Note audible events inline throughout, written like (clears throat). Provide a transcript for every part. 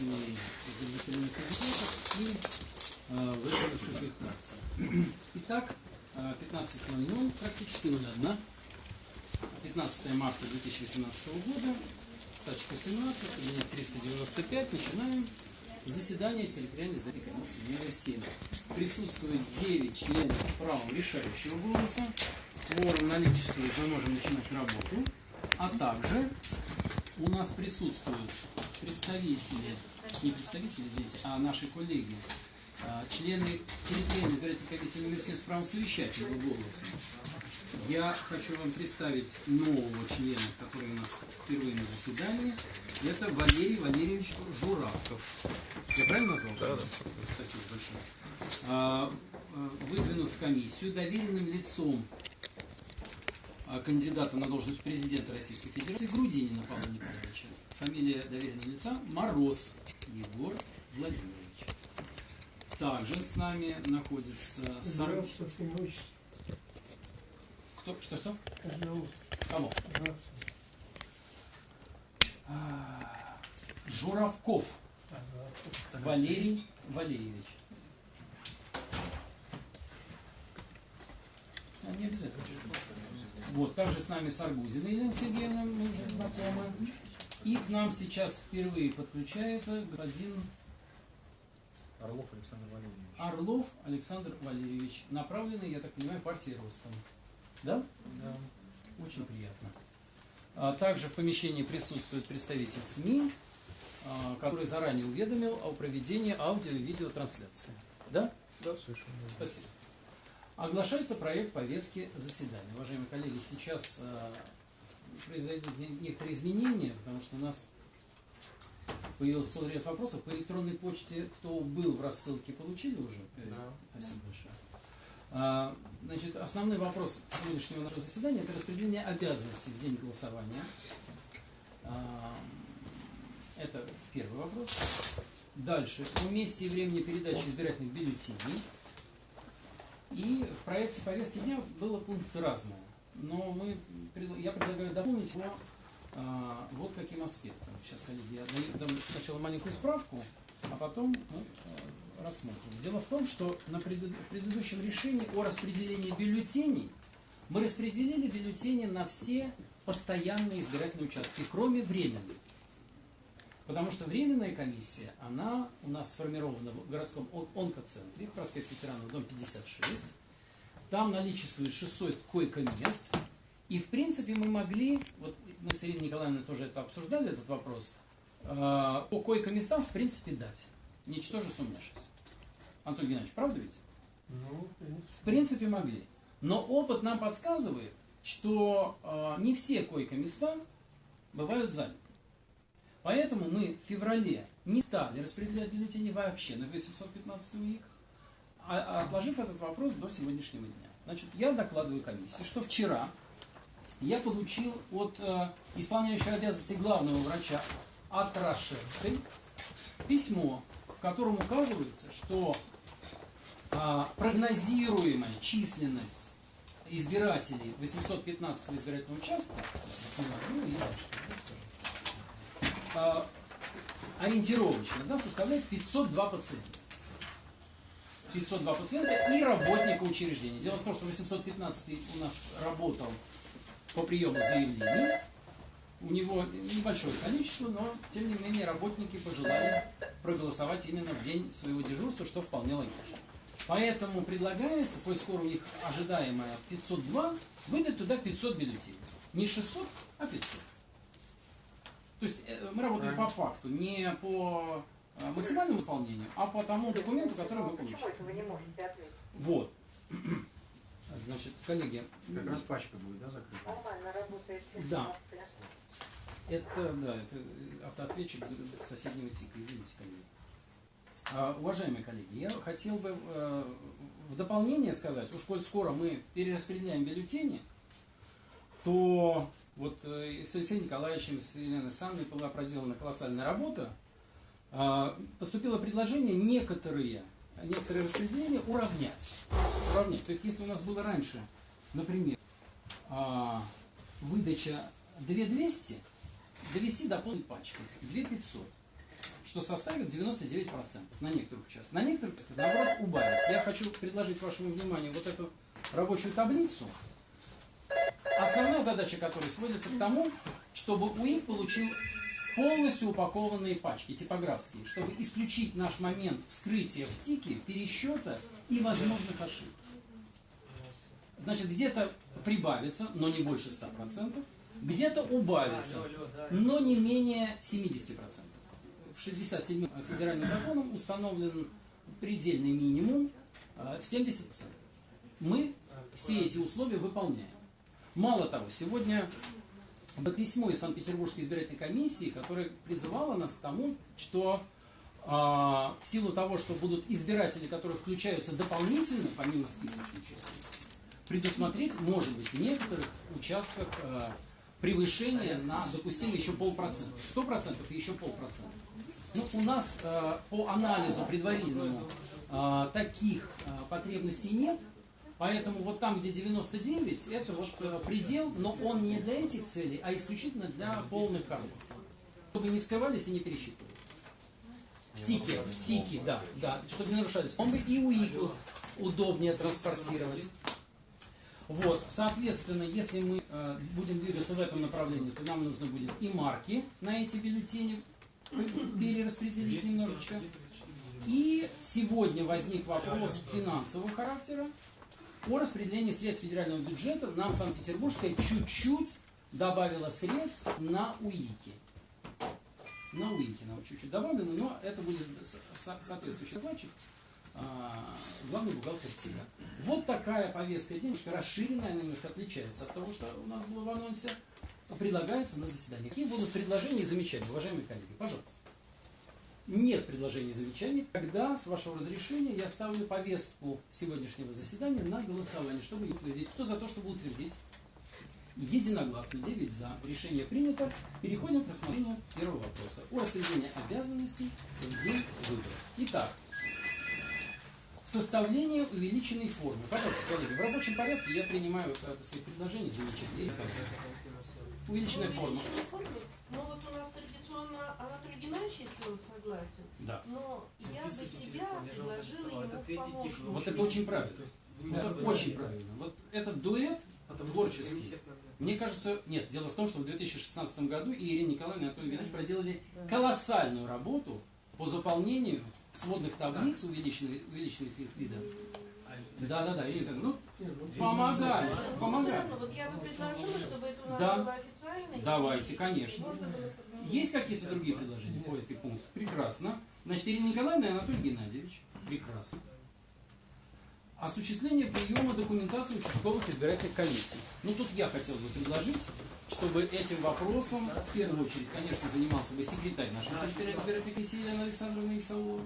лицами удовлетворенных кандидатов и э, выполнивших их фракций. Итак, э, 15.00, практически 01, 15 марта 2018 года, стачка 17, кабинет 395, начинаем заседание территориальной избирательной комиссии номер 7. Присутствует 9 членов с правом решающего голоса. Кворум наличествует, мы можем начинать работу. А также у нас присутствуют представители, не представители, извините, а наши коллеги, а, члены территориальной избирательной комиссии номер 7 с правом совещательного голоса. Я хочу вам представить нового члена, который у нас впервые на заседании. Это Валерий Валерьевич Журавков. Я правильно назвал? Да, да. Спасибо большое. А, а, Выдвинут в комиссию доверенным лицом кандидата на должность президента Российской Федерации Грудинина Павла Николаевича. Фамилия доверенного лица Мороз Егор Владимирович. Также с нами находится Сар... Кто? Что, что? Каждого. Кого? А, Журавков. Валерий Валерьевич. Не обязательно. Вот, также с нами Саргузина Елена Сергеевна, мы уже знакомы. И к нам сейчас впервые подключается господин Орлов Александр Валерьевич. Орлов Александр Валерьевич, направленный, я так понимаю, партией Ростом. Да? Да. Очень приятно. А Также в помещении присутствует представитель СМИ, а, который заранее уведомил о проведении аудио и видеотрансляции. Да? Да, совершенно. Спасибо. Оглашается проект повестки заседания. Уважаемые коллеги, сейчас а, произойдут не- некоторые изменения, потому что у нас появился целый ряд вопросов. По электронной почте, кто был в рассылке, получили уже? Э, Да. Спасибо большое. А, Значит, основной вопрос сегодняшнего нашего заседания – это распределение обязанностей в день голосования. А, Это первый вопрос. Дальше. О месте и времени передачи избирательных бюллетеней. И в проекте повестки дня было пункт разное. Но мы, я предлагаю дополнить его а, вот каким аспектом. Сейчас, коллеги, я дам сначала маленькую справку, а потом мы э, рассмотрим. Дело в том, что на преду- в предыдущем решении о распределении бюллетеней мы распределили бюллетени на все постоянные избирательные участки, кроме временных. Потому что временная комиссия, она у нас сформирована в городском он- онкоцентре, проспект ветеранов, дом 56. Там наличествует 600 койко-мест. И, в принципе, мы могли, вот мы с Ириной Николаевной тоже это обсуждали, этот вопрос, э, по койко-местам, в принципе, дать, ничтоже сумняшись. Антон Геннадьевич, правда ведь? Ну, в принципе. В принципе, могли. Но опыт нам подсказывает, что э, не все койко-места бывают заняты. Поэтому мы в феврале не стали распределять бюллетени вообще на 815 УИК, а, а отложив этот вопрос до сегодняшнего дня. Значит, я докладываю комиссии, что вчера я получил от э, исполняющего обязанности главного врача от Рашевской письмо, в котором указывается, что а, прогнозируемая численность избирателей 815 избирательного участка ну, и дальше, ориентировочно да, составляет 502 пациента. 502 пациента и работника учреждения. Дело в том, что 815 у нас работал по приему заявлений. У него небольшое количество, но тем не менее работники пожелали проголосовать именно в день своего дежурства, что вполне логично. Поэтому предлагается, коль скоро у них ожидаемое 502, выдать туда 500 бюллетеней. Не 600, а 500. То есть э, мы работаем по факту, не по э, максимальному исполнению, а по тому документу, который мы получили. Почему это вы не можете ответить? Вот. (clears throat) Значит, коллеги, Как раз пачка будет, да, закрыта? Нормально работает. Да. Это, да, это автоответчик соседнего типа, извините, коллеги. А, уважаемые коллеги, я хотел бы э, в дополнение сказать, уж коль скоро мы перераспределяем бюллетени, то вот э, с Алексеем Николаевичем, с Еленой Санной была проделана колоссальная работа. А, Поступило предложение некоторые, некоторые распределения уравнять. уравнять. То есть, если у нас было раньше, например, а, выдача 2200, довести до полной пачки, 2500. что составит 99% на некоторых участках. На некоторых, наоборот, убавится. Я хочу предложить вашему вниманию вот эту рабочую таблицу, основная задача которой сводится к тому, чтобы УИК получил полностью упакованные пачки, типографские, чтобы исключить наш момент вскрытия в ТИКе, пересчета и возможных ошибок. Значит, где-то прибавится, но не больше 100%, где-то убавится, но не менее 70%. В 67 федеральным законом установлен предельный минимум э, в 70%. Мы все эти условия выполняем. Мало того, сегодня письмо из Санкт-Петербургской избирательной комиссии, которое призывало нас к тому, что э, в силу того, что будут избиратели, которые включаются дополнительно, помимо списочной численности, предусмотреть, может быть, в некоторых участках э, превышение на допустимый еще полпроцента. Сто процентов и еще полпроцента. Ну, у нас э, по анализу предварительному э, таких э, потребностей нет, поэтому вот там, где 99, это вот э, предел, но он не для этих целей, а исключительно для полных коробок. Чтобы не вскрывались и не пересчитывались. В тике, в тике, да, да, чтобы не нарушались. Он бы и УИКу удобнее транспортировать. Вот, соответственно, если мы э, будем двигаться в этом направлении, то нам нужно будет и марки на эти бюллетени перераспределить немножечко. И сегодня возник вопрос финансового характера о распределении средств федерального бюджета. Нам Санкт-Петербургская чуть-чуть добавила средств на УИКи. На УИКи нам чуть-чуть добавлено, но это будет со- со- соответствующий докладчик а, главный бухгалтер ТИГа. Вот такая повестка немножко расширенная, она немножко отличается от того, что у нас было в анонсе. Предлагается на заседании. Какие будут предложения и замечания, уважаемые коллеги? Пожалуйста. Нет предложений замечаний. Когда, с вашего разрешения, я ставлю повестку сегодняшнего заседания на голосование, чтобы утвердить. Кто за то, чтобы утвердить? Единогласно, 9 за. Решение принято. Переходим к рассмотрению первого вопроса. О распределении обязанностей в день выборов. Итак, Составление увеличенной формы. Пожалуйста, коллеги, в рабочем порядке я принимаю, э, сказать, предложение, как? Увеличенная форма. Ну вот у нас традиционно Анатолий Геннадьевич, если он согласен, Да. но я бы себя предложила ему в помощники. Вот это очень правильно. Это очень правильно. Вот этот дуэт творческий. Мне кажется, нет, дело в том, что в 2016 году и Ирина Николаевна и Анатолий Геннадьевич проделали колоссальную работу по заполнению сводных таблиц увеличенных, увеличенных их видов. Да, да, да, Ирина Николаевна, ну, помогай, Но всё помогай. равно, вот я бы предложила, чтобы это у нас Да. было официально. Давайте, конечно. Можно было Есть какие-то другие предложения по этой пункту? Прекрасно. Значит, Ирина Николаевна и Анатолий Геннадьевич. Прекрасно. Осуществление приема документации участковых избирательных комиссий. Ну, тут я хотел бы предложить, чтобы этим вопросом, в первую очередь, конечно, занимался бы секретарь нашей территориальной избирательной комиссии Елена Александровна Исаулова.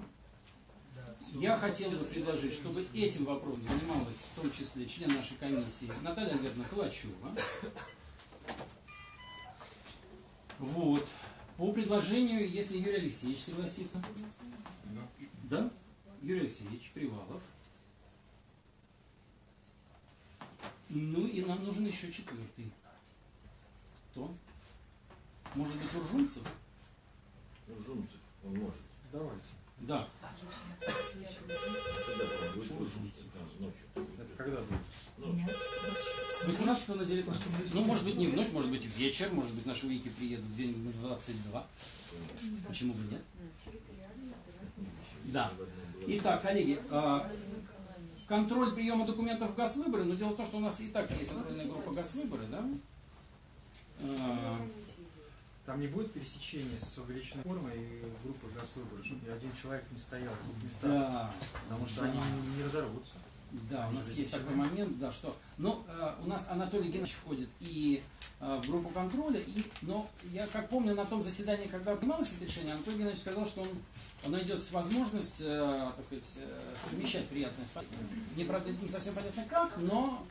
Я хотел бы предложить, чтобы этим вопросом занималась в том числе член нашей комиссии Наталья Альбертовна Калачева. Вот. По предложению, если Юрий Алексеевич согласится. Да? Юрий Алексеевич Привалов. Ну и нам нужен еще четвертый. Кто? Может быть, Уржунцев? Жунцев, он может. Давайте. Да. А. Это когда будет? Ночью. С 18 на 19. Ну, может быть, не в ночь, может быть, в вечер, может быть, наши уики приедут где-нибудь на 22. Почему бы нет? Да. Итак, коллеги, а, контроль приема документов в ГАС-выборы, но дело в том, что у нас и так есть контрольная группа ГАС-выборы, да? Там не будет пересечения с увеличенной формой и группы газ выбора, чтобы один человек не стоял в двух местах, Да, потому что да. они не разорвутся. Да, у нас есть такой момент, да, что, ну, э, у нас Анатолий Геннадьевич входит и э, в группу контроля, и, но я как помню на том заседании, когда принималось это решение, Анатолий Геннадьевич сказал, что он найдет возможность, э, так сказать, э, совмещать приятное с. Не, правда, не совсем понятно как, но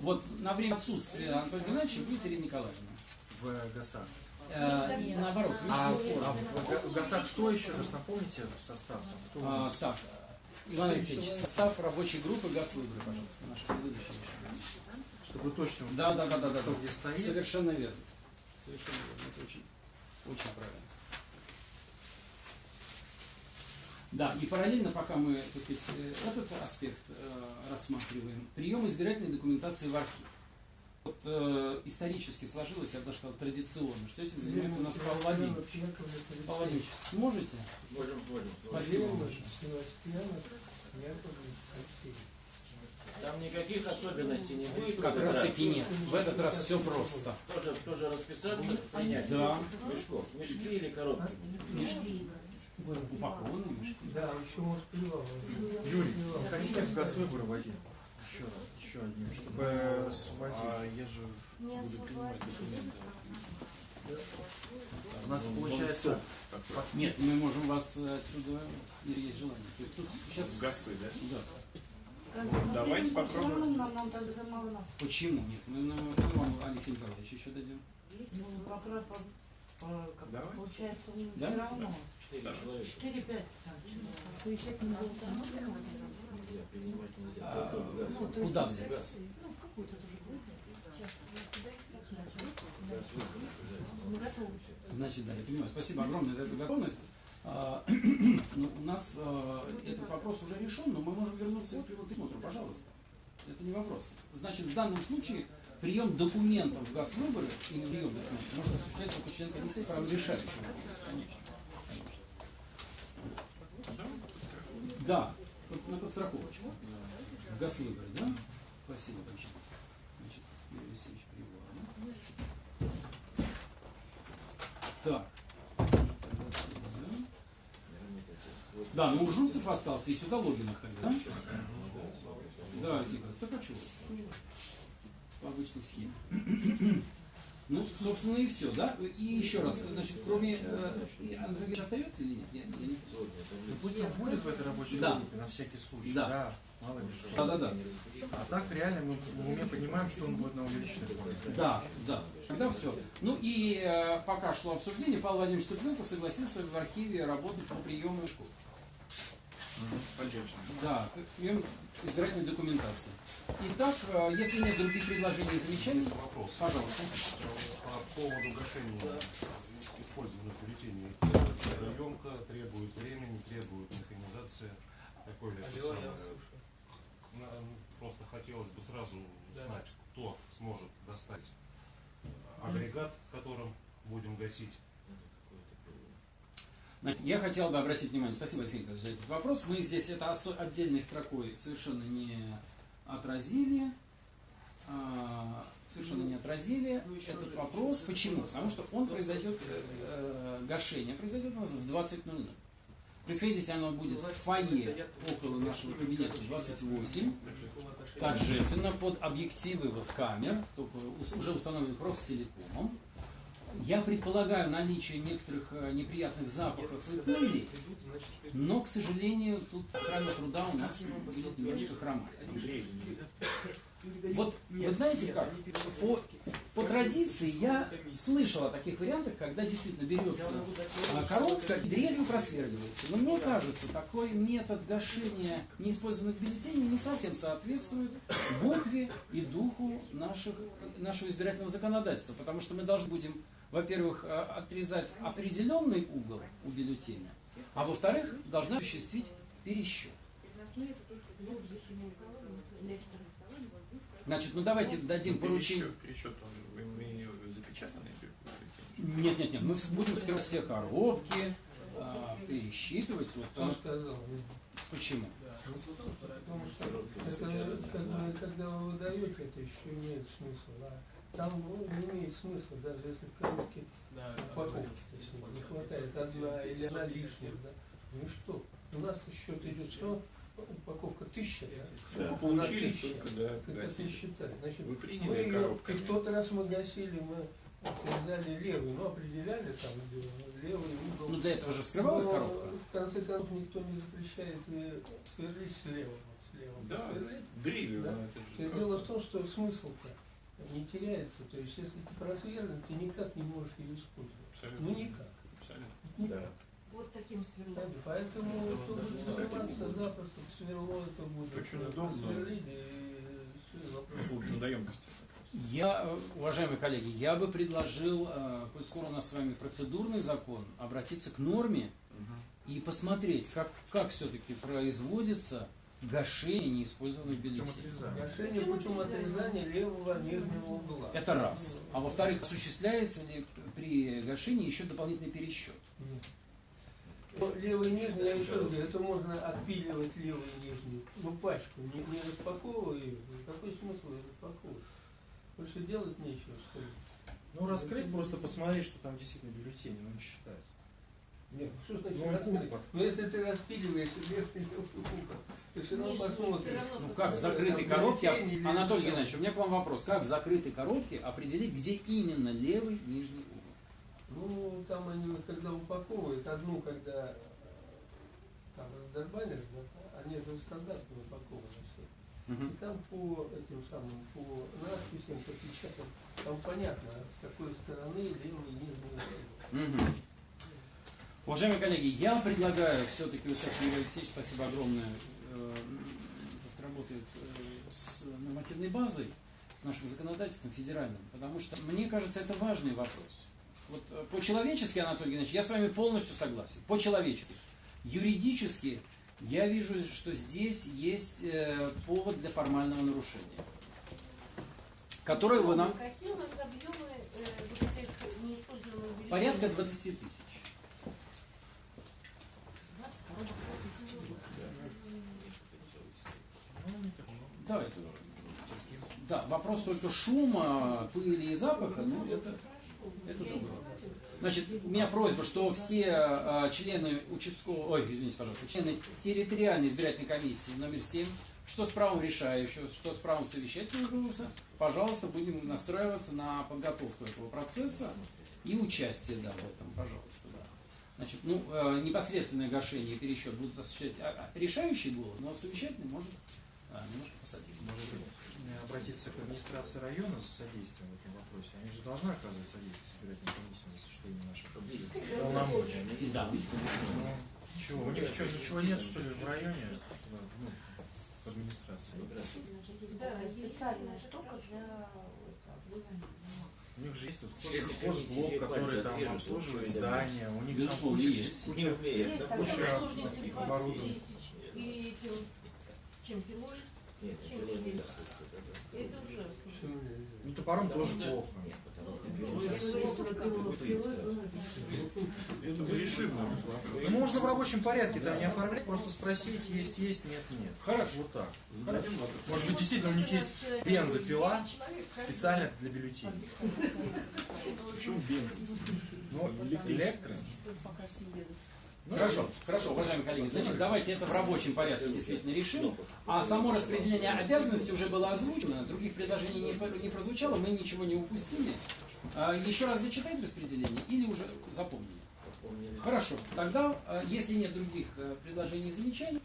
вот на время отсутствия Анатолия Геннадьевича будет Ирина Николаевна. В ГАСах. Э, и наоборот, А, а в, в кто еще раз напомните в состав? Кто у А, нас? так, Иван Алексеевич, состав рабочей группы газ выборы, пожалуйста, наших будущих решений. Чтобы точно да, да, да, да, да, где стоит. Совершенно верно. Совершенно верно. Это очень, очень правильно. Да, и параллельно, пока мы так сказать, э, этот аспект э, рассматриваем, прием избирательной документации в архив. Вот э, исторически сложилось, я бы даже сказал, традиционно, что этим занимается у нас Павел Владимирович. Павел Владимирович, сможете? Можем, можем. Спасибо большое. Там никаких особенностей не будет. в Как раз таки нет. В этот раз все просто. Тоже, тоже расписаться, принять Да. мешков. Мешки или коробки? Мешки. Упакованные мешки. Да, еще может плевал. Юрий, вы хотите в газ выборы вводить? Еще раз, еще одним, чтобы освободить. А я же Не буду принимать освободить. документы. У нас получается Нет, мы можем вас э, отсюда, есть желание. То есть тут сейчас... Гасы, да? Да. Давайте попробуем. Нам, нам тогда мало нас. Почему нет? Мы, мы, мы вам, Алексей Николаевич, еще дадим. Ну, пока, по, по- как Давай. получается, Да? все равно. Четыре человека. 4-5 там. А совещательный был там, ну, Я принимать нельзя. А, ну, то есть, Куда взять? Ну, в какую-то тоже группу. Газ выборы обязательно. Мы готовы. Значит, да, я понимаю. Спасибо огромное за эту готовность. А, (clears throat) ну, у нас а, этот вопрос уже решен, но мы можем вернуться к его пересмотру, пожалуйста. Это не вопрос. Значит, в данном случае прием документов в газвыборы или прием документов может осуществлять только член комиссии с правом решающего вопроса. Конечно. Да, на подстраховочку. В газвыборы, да? Спасибо большое. Значит, Юрий Алексеевич Привалов. Так. Да, ну Жуцев остался, и сюда Логинов тогда, да? Да, Алексей так а? По обычной схеме. (coughs) Ну, собственно, и все, да? И еще раз, значит, кроме... Э, Андрей остается или нет? Я, я не... Ну, пусть он будет в этой рабочей Да. группе, на всякий случай. Да. Мало ли что. Да-да-да. А так реально мы в уме понимаем, что он будет на увеличенной форме. Да, да. Тогда все. Ну и э, пока шло обсуждение, Павел Владимирович Тыпленков согласился в архиве работать по приему школ. Поддержим. Да, прием избирательной документации. Итак, э, если нет других предложений и замечаний, Вопрос. пожалуйста. По поводу гашения использованных бюллетеней. Трудоемко, требует времени, требует механизации. Такое это самое. Сразу знать, кто сможет доставить агрегат, которым будем гасить. Я хотел бы обратить внимание, спасибо, Алексей Николаевич, за этот вопрос. Мы здесь это отдельной строкой совершенно не отразили. а, Совершенно не отразили этот вопрос. Почему? Потому что он произойдет, э, э, гашение произойдет у нас в 20.00. Происходить оно будет в фойе около нашего кабинета 28, торжественно под объективы вот камер, только уже установленных Ростелекомом. Я предполагаю наличие некоторых э, неприятных запахов и пыли, но, к сожалению, тут охрана труда у нас будет немножко хромать. Вот вы знаете как? По, по традиции я слышал о таких вариантах, когда действительно берется а, коробка и дрелью просверливается. Но мне кажется, такой метод гашения неиспользованных бюллетеней не совсем соответствует букве и духу наших, нашего избирательного законодательства. Потому что мы должны будем, во-первых, а, отрезать определенный угол у бюллетеня, а во-вторых, должны осуществить пересчет. Значит, ну давайте дадим поручение. Пересчет, он запечатанный? Нет, нет, нет, мы будем вскрывать все коробки, а, пересчитывать. Вот Кто так. сказал? Почему? Потому что это, когда вы выдаете, это еще имеет смысл. А там ну, не имеет смысла, даже если в коробке упаковки то есть, не хватает одна или одна лишняя. Да? Ну что? У нас счет идет все, упаковка тысяча, да? Сколько получили, тысяча. столько, да, Как это гасили. считали? Значит, Вы мы приняли ее, и в тот раз мы гасили, мы отрезали левый, ну определяли там где левый угол. Ну для этого же вскрывалась Но, коробка. В конце концов никто не запрещает э, сверлить слева. Слева Да, посверлить. дрелью, Да. ну, просто- Дело в том, что смысл-то не теряется. То есть если ты просверлен, ты никак не можешь ее использовать. Абсолютно. Ну никак. Абсолютно. Никак. Вот таким сверлом. Поэтому кто будет заниматься запросто сверло, это будет Очень э, удобно. просверлили, и вопрос. Трудоемкости. Я, уважаемые коллеги, я бы предложил, э, коль скоро у нас с вами процедурный закон, обратиться к норме и посмотреть, как, как все-таки производится гашение неиспользованных бюллетеней. Гашение путем отрезания левого нижнего угла. Это раз. А во-вторых, осуществляется ли при гашении еще дополнительный пересчет? Нет. Ну, Левый и нижний, я еще раз говорю, это можно отпиливать левый и нижний, ну пачку, не, не распаковывая ее. Какой смысл ее распаковывать? Больше делать нечего, что ли? Ну, раскрыть, просто посмотреть, что там действительно бюллетени, ну, не считать. Нет, что значит Ну, раскрыть? кубок. Ну если ты распиливаешь верхний кубок, ты все равно посмотришь. Ну как в закрытой коробке, или- Анатолий Геннадьевич, у меня к вам вопрос. Как в закрытой коробке определить, где именно левый нижний? Ну, там они, когда упаковывают, одну, когда э, там раздорбанишь, да, они же стандартно упакованы все. И там по этим самым, по надписям, по печатям, там понятно, с какой стороны левый и нижний. Мгм. Уважаемые коллеги, я предлагаю все-таки, вот сейчас Юрий Алексеевич, спасибо огромное, э, работает э, с нормативной базой, с нашим законодательством федеральным, потому что мне кажется, это важный вопрос. Вот э, по-человечески, Анатолий Геннадьевич, я с вами полностью согласен. По-человечески. Юридически я вижу, что здесь есть э, повод для формального нарушения, которое вы нам Какие у нас объемы э, неиспользованных бюллетеней? порядка 20 тысяч. 20 коробок по тысяче. Да, это, да, вопрос только шума, пыли и запаха, ну это, это другое. Значит, у меня просьба, что все э, члены участкового, ой, извините, пожалуйста, члены территориальной избирательной комиссии номер 7, что с правом решающего, что с правом совещательного голоса, пожалуйста, будем настраиваться на подготовку этого процесса и участие, да, в этом, пожалуйста, да. Значит, ну, э, непосредственное гашение и пересчет будут осуществлять а, а, решающий голос, но совещательный может немножко посодействовать. Может быть, э, обратиться к администрации района за содействием в этом вопросе. Они же должны оказывать содействие избирательной комиссии, если что, не наши полномочия. Да. Ну, чего, у них что, ничего нет, что ли, в районе? Ну, в администрации. Да, специальная штука для У них же есть вот хозблок, который там обслуживает здания, у них там куча, есть. куча куча типа оборудования. Чем пилой, Нет, чем не пилой. Это ужасно. Ну, топором Потому тоже что- плохо. Нет, потому что Ну, пилой бы. Это решим. Ну, можно в рабочем порядке там не оформлять, просто спросить, есть, есть, нет, нет. Хорошо. Вот так. Может быть, действительно у них есть бензопила специально для бюллетеней. Почему бензин? Ну, электро. Ну, Хорошо, хорошо, уважаемые коллеги, значит, давайте это в рабочем порядке действительно решим. А само распределение обязанностей уже было озвучено, других предложений не, по- не прозвучало, мы ничего не упустили. А, Еще раз зачитать распределение или уже запомнили? Помнили. Хорошо, тогда, э, если нет других э, предложений и замечаний,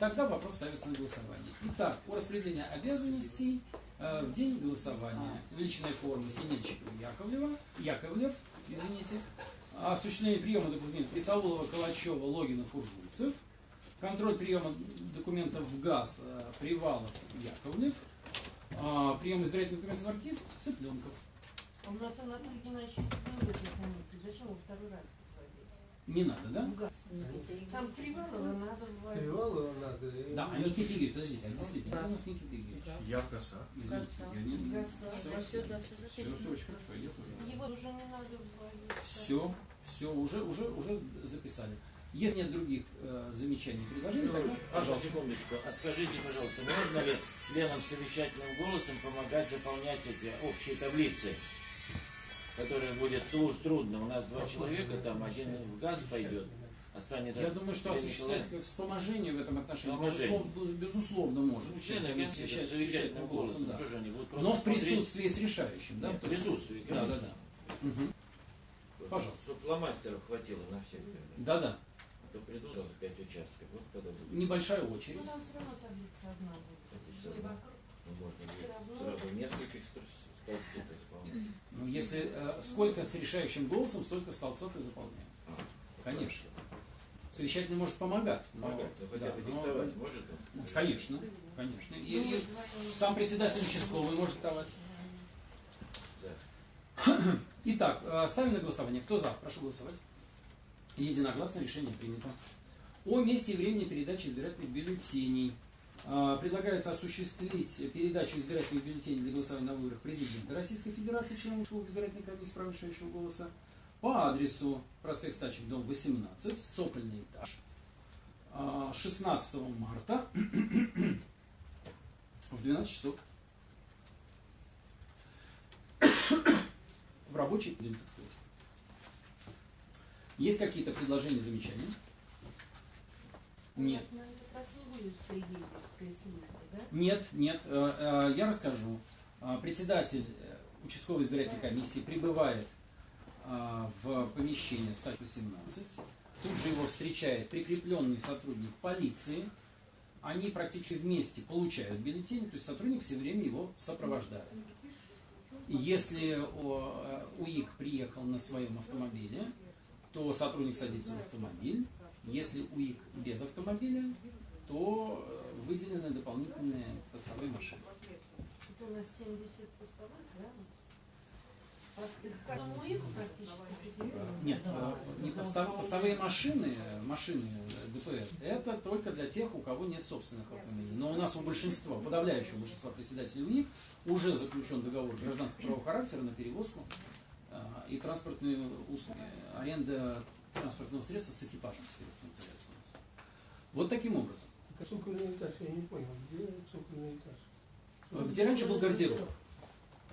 тогда вопрос ставится на голосование. Итак, о распределении обязанностей э, в день голосования в личной форме Синельчикова Яковлева, Яковлев, извините, осуществление приема документов Исаулова, Калачева, Логина, Фуржульцев, контроль приема документов в ГАЗ э, Привалов, Яковлев, а, прием избирательных документов в архив Цыпленков. А у нас Анатолий Геннадьевич комиссии. Зачем его второй раз вводить? Не надо, да? В газ. Там Привалова надо вводить. Привалова надо. Да, а Никита Игоревич, подождите, а действительно, у нас Никита Игоревич. Я в коса. Извините, я не... Газ. Все, все, все очень хорошо, идет уже. Его уже не надо вводить. Все, все, уже, уже, уже записали. Если нет других э, замечаний, предложений, тогда, пожалуйста. Секундочку, а скажите, пожалуйста, можно ли членам совещательным голосом помогать заполнять эти общие таблицы, которые будет трудно. У нас два человека, там один в газ пойдет, останется... Я думаю, что осуществлять человек. вспоможение в этом отношении, безусловно, безусловно может. Ну, члены комиссии совещательным совещательным голосом, да. они будут Но в смотреть? присутствии с решающим, да? Нет, в присутствии, Да, да, да. Мгм. Пожалуйста. Чтобы фломастеров хватило на всех. Да, да. А то придут там пять участков, вот тогда будет. Небольшая Ну очередь. там все равно таблица одна будет. Ну, можно все будет равно. сразу нескольких столбцов исполнять. Ну, если э, сколько с решающим голосом, столько столбцов и заполняем. Конечно. Совещательный может помогать. но- Помогать, ну хотя да, бы но- диктовать может он? Ну, Конечно, конечно. И, Ну, и сам председатель участковый может давать. (clears throat) Итак, э, ставим на голосование. Кто за? Прошу голосовать. Единогласно решение принято. О месте и времени передачи избирательных бюллетеней. А, Предлагается осуществить передачу избирательных бюллетеней для голосования на выборах президента Российской Федерации, членов избирательной комиссии права решающего голоса, по адресу проспект Стачек, дом 18, цокольный этаж, а, 16 марта (clears throat) в 12 часов. Рабочий день, так сказать. Есть какие-то предложения, замечания? Нет. Нет, нет, э, э, я расскажу. Э, Председатель э, участковой избирательной комиссии прибывает э, в помещение 118. Тут же его встречает прикрепленный сотрудник полиции. Они практически вместе получают бюллетень, то есть сотрудник все время его сопровождает. Если э, УИК приехал на своем автомобиле, то сотрудник садится в автомобиль. Если УИК без автомобиля, то э, выделены дополнительные постовые машины. Тут у нас 70 постовых, да? Прикреплено? Нет, э, не постав- постовые машины, э, машины э, ДПС, это только для тех, у кого нет собственных автомобилей. Но у нас у большинства, подавляющего большинства председателей УИК уже заключен договор гражданского правового характера на перевозку э, и транспортные услуги, аренда транспортного средства с экипажем. Вот таким образом. А цокольный этаж, я не понял, где цокольный этаж? Э, Где раньше был гардероб?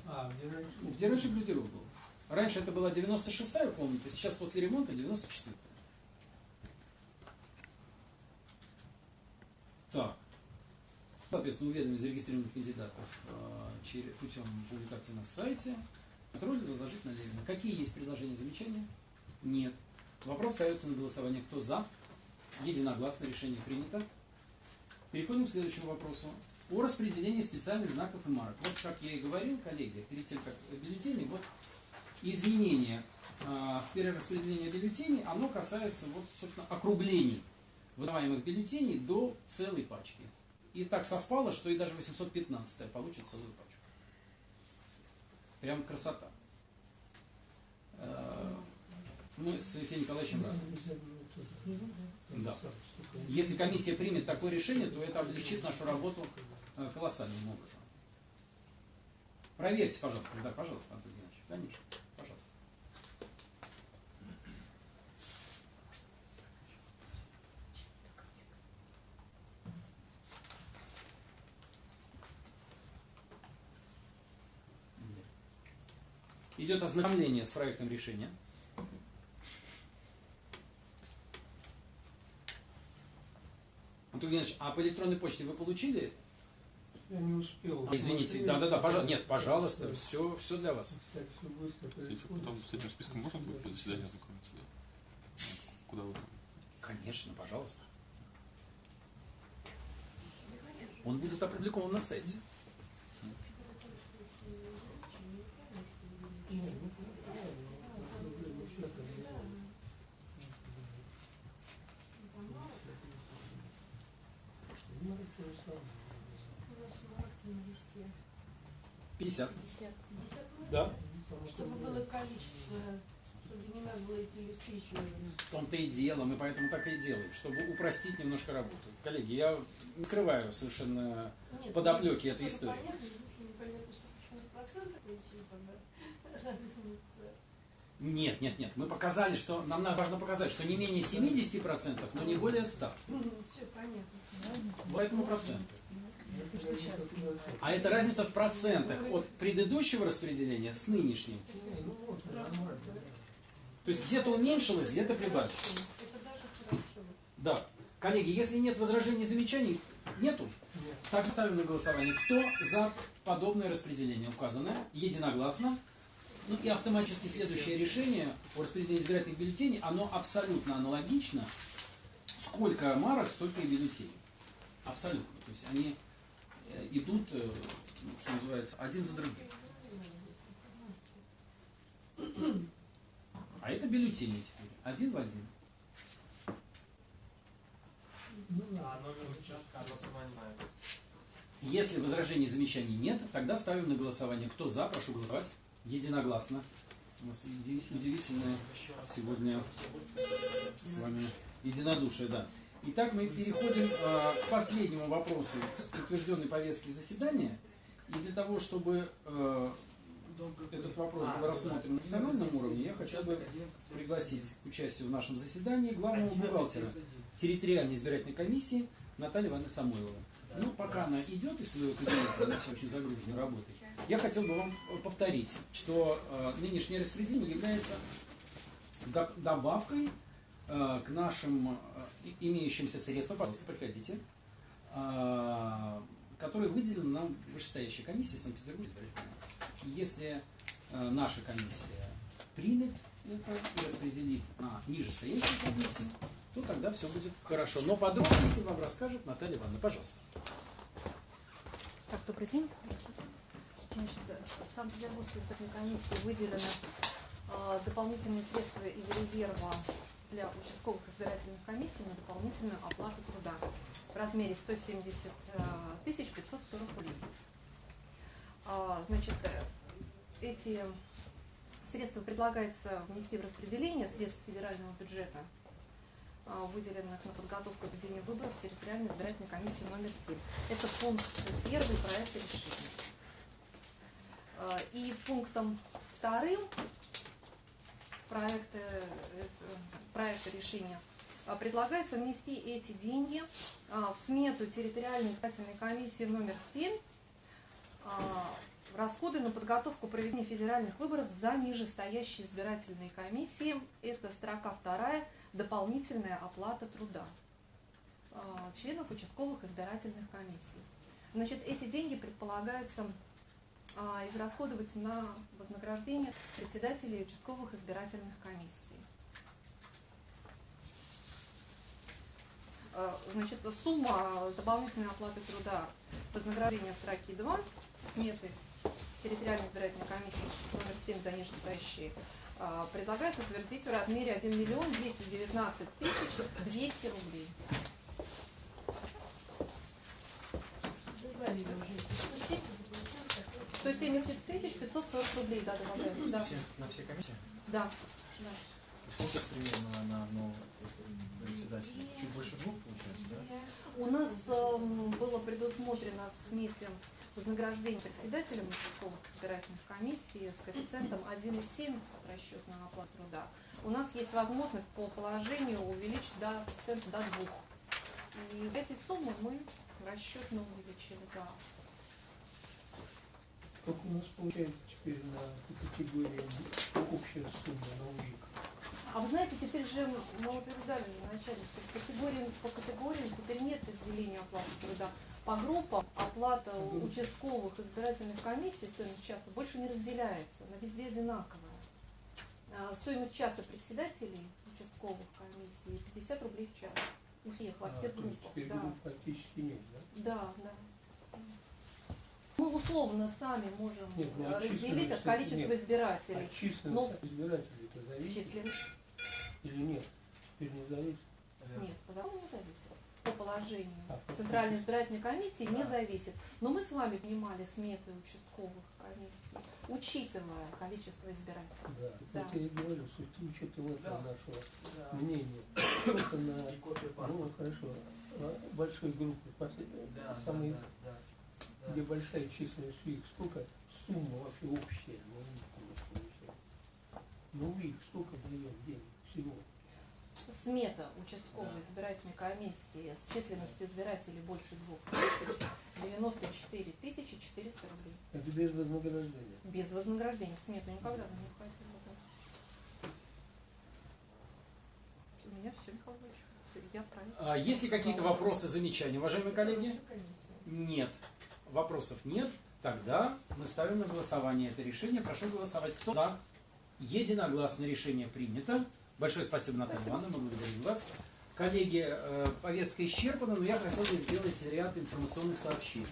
А, где раньше? Где раньше гардероб был? Раньше это была 96-я комната, сейчас после ремонта 94-я. Так. Соответственно, уведомить зарегистрированных кандидатов э, путем публикации на сайте. Контроль возложить на Левина. Какие есть предложения, замечания? Нет. Вопрос ставится на голосование. Кто за? Единогласно решение принято. Переходим к следующему вопросу. О распределении специальных знаков и марок. Вот как я и говорил, коллеги, перед тем, как бюллетени, вот изменение э, в перераспределении бюллетеней, оно касается, вот, собственно, округлений выдаваемых бюллетеней до целой пачки. И так совпало, что и даже 815 получит целую пачку. Прям красота. Э, Мы с Алексеем Николаевичем рады. Да. Если комиссия примет такое решение, то это облегчит нашу работу э, колоссальным образом. Проверьте, пожалуйста. Да, пожалуйста, Антон Геннадьевич. Конечно, пожалуйста. Идет ознакомление с проектом решения. Антон Геннадьевич, а по электронной почте вы получили? Я не успел. А, Извините, да-да-да, пожалуйста. Нет, пожалуйста, все, все для вас. Так все быстро происходит. потом с этим списком можно будет до заседания ознакомиться? Да? Куда вы? Конечно, пожалуйста. Он будет опубликован на сайте. Не, ну хорошо, но проблема в этом. Ну, то же самое. У нас марки на листе. 50. 50. 50 марок? Да. Чтобы было количество, чтобы не надо было эти листы еще В том-то и дело, мы поэтому так и делаем, чтобы упростить немножко работу. Коллеги, я не скрываю совершенно Нет, подоплеки ну, этой чтобы истории. Понятно, если непонятно, что почему проценты зачитаны, разница. Нет, нет, нет. Мы показали, что нам важно показать, что не менее 70%, но не более 100. Все понятно. Поэтому проценты. сейчас А это разница в процентах от предыдущего распределения с нынешним. Ну. То есть где-то уменьшилось, где-то прибавилось. Это даже хорошо. Да. Коллеги, если нет возражений и замечаний, нету. Нет. Так ставим на голосование. Кто за подобное распределение указанное? Единогласно. Ну и автоматически следующее решение о распределении избирательных бюллетеней, оно абсолютно аналогично. Сколько марок, столько и бюллетеней. Абсолютно. То есть они э, идут, э, ну, что называется, один за другим. А это бюллетени теперь. Один в один. Ну. А номер участка голосования. Если возражений и замечаний нет, тогда ставим на голосование. Кто за, прошу голосовать. Единогласно. У нас удивительное сегодня с вами единодушие, да. Итак, мы переходим э, к последнему вопросу утвержденной повестки заседания. И для того, чтобы э, этот вопрос был рассмотрен на национальном уровне, я хотел бы пригласить к участию в нашем заседании главного бухгалтера территориальной избирательной комиссии Наталью Ивановну Самойлову. Ну, пока она идет из своего кабинета, она очень загружена работой, я хотел бы вам повторить, что э, нынешнее распределение является до- добавкой э, к нашим э, имеющимся средствам, пожалуйста, приходите, которые выделены нам вышестоящей комиссией Санкт-Петербург избирательной. И Если наша комиссия примет это и распределит на нижестоящие комиссии, то тогда все будет хорошо. Но подробности вам расскажет Наталья Ивановна. Пожалуйста. Так, добрый день. Значит, в Санкт-Петербургской избирательной комиссии выделены э, дополнительные средства из резерва для участковых избирательных комиссий на дополнительную оплату труда в размере 170 э, тысяч 540 рублей. А, Значит, эти средства предлагается внести в распределение средств федерального бюджета а, выделенных на подготовку и ведение выборов в территориальной избирательной комиссии номер 7. Это пункт первый проекта решения. А, И пунктом вторым проекта, э, проекта решения а, предлагается внести эти деньги в смету территориальной избирательной комиссии номер 7 а, в расходы на подготовку проведения федеральных выборов за нижестоящие избирательные комиссии. Это строка вторая, дополнительная оплата труда членов участковых избирательных комиссий. Значит, эти деньги предполагается а, израсходовать на вознаграждение председателей участковых избирательных комиссий. А, Значит, сумма дополнительной оплаты труда вознаграждения строки 2, сметы территориальной избирательной комиссии номер 7 за нижестоящие, а, предлагается утвердить в размере 1 миллион 219 тысяч 200 рублей. Добавили уже 170, получается такой. 170 тысяч 540 рублей, да, добавляется, да, Все- На все комиссии? да, да. Сколько примерно на одного председателя? Чуть больше двух получается, да? У нас эм, было предусмотрено в смете вознаграждение председателям участковых избирательных комиссий с коэффициентом 1,7 от расчет на оплату труда. У нас есть возможность по положению увеличить до коэффициента до 2. И из этой суммы мы расчетно увеличили, да. Как у нас получается теперь на категории общая сумма на УИК? А вы знаете, теперь же мы утверждали же вначале, что по категориям, по категориям теперь нет разделения оплаты труда. По группам оплата участковых избирательных комиссий, стоимость часа, больше не разделяется, она везде одинаковая. А, Стоимость часа председателей участковых комиссий 50 рублей в час. У всех, во А, всех есть группах. теперь Да, групп практически нет, да? да, да. Мы условно сами можем Нет, ну, э, от разделить численности от количества нет. избирателей. А численность Ну, избирателей это зависит Численность или нет? Теперь не зависит. Нет, по закону не зависит. По положению А, Центральной избирательной комиссии не А. зависит. Но мы с вами понимали сметы участковых комиссий, учитывая количество избирателей. Да. Да. Вот я и говорю, с учетом этого Да. нашего Да. мнения, только на ну, хорошо, а большой Да, да, самые, да, да, да. Где большая численность УИК, сколько сумма вообще общая на УИК у нас получается? На УИК сколько даем денег всего? Смета участковой избирательной комиссии с численностью избирателей больше двух тысяч 94 тысячи 400 рублей. Это без вознаграждения. Без вознаграждения. В смету никогда не входило. Да. У меня все, Михаил Ильич. Я правильно. А Есть ли какие-то вопросы, замечания, уважаемые коллеги? Нет. Вопросов нет. Тогда мы ставим на голосование это решение. Прошу голосовать. Кто за? Единогласно решение принято. Большое спасибо, Наталья Ивановна, мы благодарим вас. Коллеги, э, повестка исчерпана, но я хотел бы сделать ряд информационных сообщений.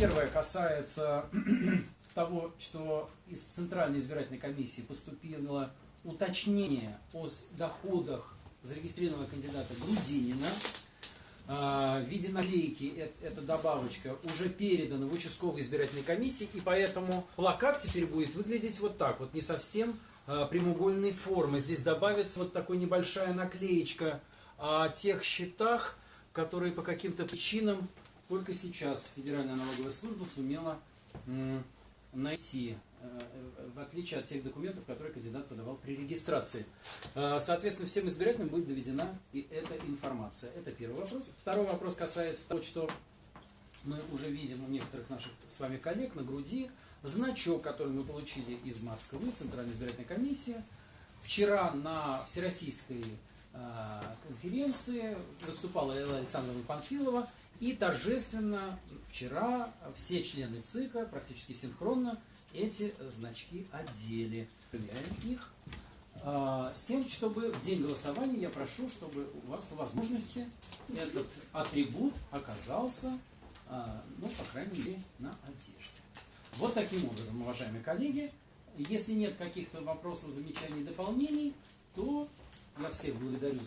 Первое касается (clears throat) того, что из Центральной избирательной комиссии поступило уточнение о доходах зарегистрированного кандидата Грудинина. А, в виде наклейки эт- эта добавочка уже передана в участковой избирательной комиссии, и поэтому плакат теперь будет выглядеть вот так, вот не совсем а, прямоугольной формы. Здесь добавится вот такая небольшая наклеечка о тех счетах, которые по каким-то причинам только сейчас Федеральная налоговая служба сумела найти, э, э, в отличие от тех документов, которые кандидат подавал при регистрации. Э, Соответственно, всем избирателям будет доведена и эта информация. Это первый вопрос. Второй вопрос касается того, что мы уже видим у некоторых наших с вами коллег на груди значок, который мы получили из Москвы, Центральной избирательной комиссии. Вчера на Всероссийской конференции выступала Элла Александровна Панфилова и торжественно вчера все члены ЦИКа практически синхронно эти значки одели. Проверяем их. А, С тем, чтобы в день голосования я прошу, чтобы у вас по возможности этот атрибут оказался, а, ну, по крайней мере, на одежде. Вот таким образом, уважаемые коллеги, если нет каких-то вопросов, замечаний, дополнений, то я всех благодарю за